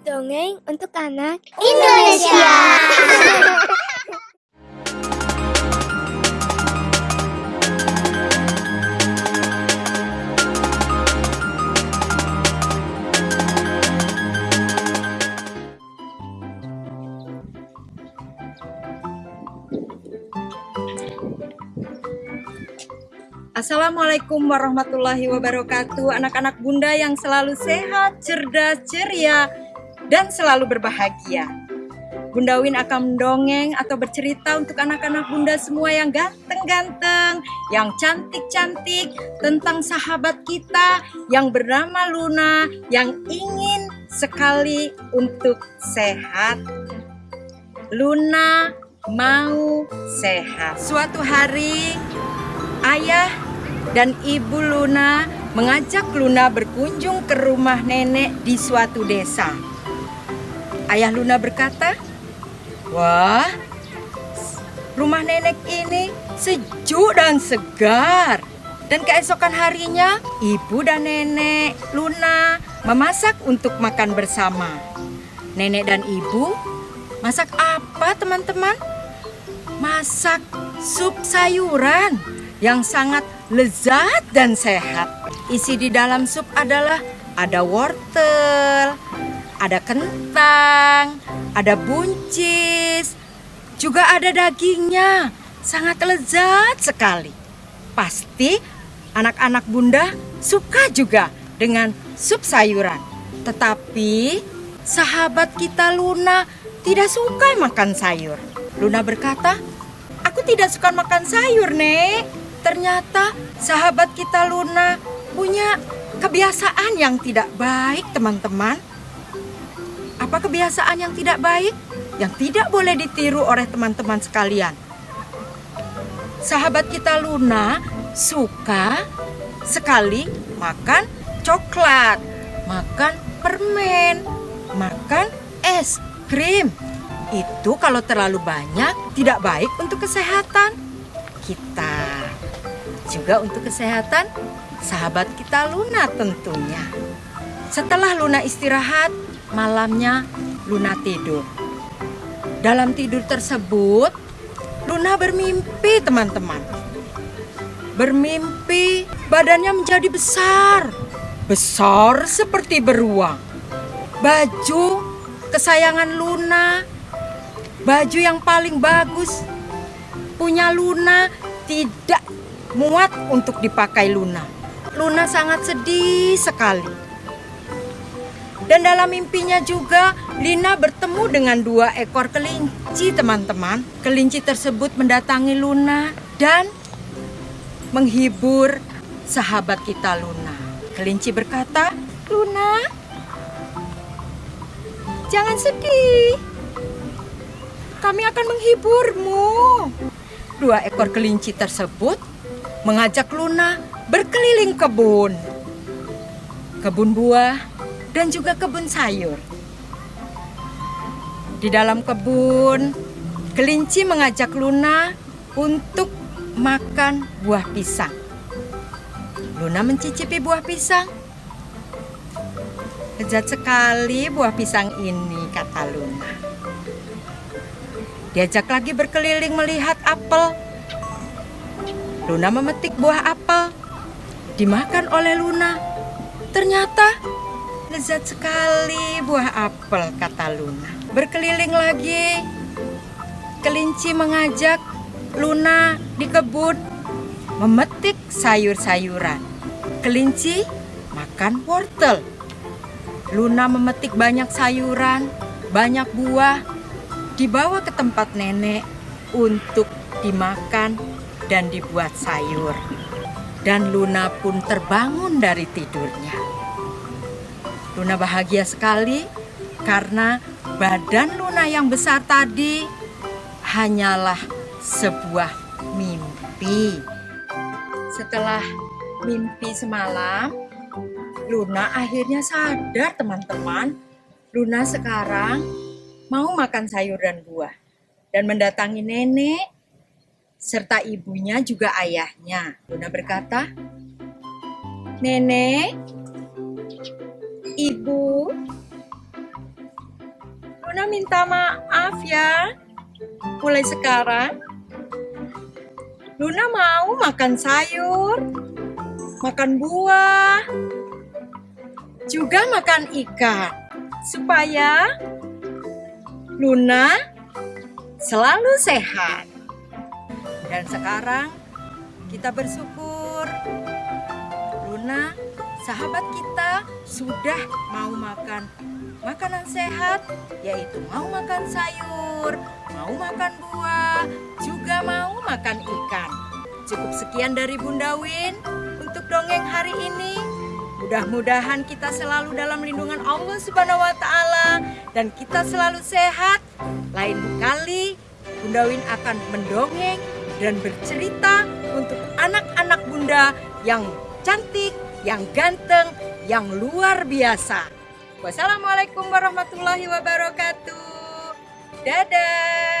Dongeng untuk anak Indonesia. Assalamualaikum warahmatullahi wabarakatuh Anak-anak bunda yang selalu sehat, cerdas, ceria, dan selalu berbahagia. Bunda Win akan mendongeng atau bercerita untuk anak-anak bunda semua yang ganteng-ganteng Yang cantik-cantik tentang sahabat kita yang bernama Luna Yang ingin sekali untuk sehat. Luna mau sehat. Suatu hari ayah dan ibu Luna mengajak Luna berkunjung ke rumah nenek di suatu desa. Ayah Luna berkata, "Wah, rumah nenek ini sejuk dan segar." Dan keesokan harinya, ibu dan nenek Luna memasak untuk makan bersama. Nenek dan ibu masak apa, teman-teman? Masak sup sayuran yang sangat lezat dan sehat. Isi di dalam sup adalah ada wortel, ada kentang, ada buncis, juga ada dagingnya. Sangat lezat sekali. Pasti anak-anak bunda suka juga dengan sup sayuran. Tetapi sahabat kita Luna tidak suka makan sayur. Luna berkata, "Aku tidak suka makan sayur, Nek." Ternyata sahabat kita Luna punya kebiasaan yang tidak baik, teman-teman. Apa kebiasaan yang tidak baik? Yang tidak boleh ditiru oleh teman-teman sekalian. Sahabat kita Luna suka sekali makan coklat, makan permen, makan es krim. Itu kalau terlalu banyak tidak baik untuk kesehatan kita juga untuk kesehatan sahabat kita Luna tentunya. Setelah Luna istirahat, malamnya Luna tidur. Dalam tidur tersebut, Luna bermimpi teman-teman. Bermimpi badannya menjadi besar. Besar seperti beruang. Baju kesayangan Luna, baju yang paling bagus punya Luna tidak muat untuk dipakai Luna. Luna sangat sedih sekali. Dan dalam mimpinya juga Lina bertemu dengan dua ekor kelinci teman-teman. Kelinci tersebut mendatangi Luna dan menghibur sahabat kita Luna. Kelinci berkata, Luna, jangan sedih. Kami akan menghiburmu. Dua ekor kelinci tersebut mengajak Luna berkeliling kebun. Kebun buah dan juga kebun sayur. Di dalam kebun, kelinci mengajak Luna untuk makan buah pisang. Luna mencicipi buah pisang. Lezat sekali buah pisang ini, kata Luna. Diajak lagi berkeliling melihat apel Luna memetik buah apel. Dimakan oleh Luna. Ternyata lezat sekali buah apel, kata Luna. Berkeliling lagi, kelinci mengajak Luna di kebun memetik sayur-sayuran. Kelinci makan wortel. Luna memetik banyak sayuran, banyak buah, dibawa ke tempat nenek untuk dimakan dan dibuat sayur. Dan Luna pun terbangun dari tidurnya. Luna bahagia sekali karena badan Luna yang besar tadi hanyalah sebuah mimpi. Setelah mimpi semalam, Luna akhirnya sadar teman-teman. Luna sekarang mau makan sayur dan buah dan mendatangi nenek serta ibunya juga ayahnya. Luna berkata, Nenek, Ibu, Luna minta maaf ya. Mulai sekarang, Luna mau makan sayur, makan buah, juga makan ikan. Supaya Luna selalu sehat. Dan sekarang kita bersyukur Luna sahabat kita sudah mau makan makanan sehat yaitu mau makan sayur, mau makan buah, juga mau makan ikan. Cukup sekian dari Bunda Win untuk dongeng hari ini. Mudah-mudahan kita selalu dalam lindungan Allah Subhanahu wa taala dan kita selalu sehat. Lain kali Bunda Win akan mendongeng dan bercerita untuk anak-anak Bunda yang cantik, yang ganteng, yang luar biasa. Wassalamualaikum warahmatullahi wabarakatuh. Dadah.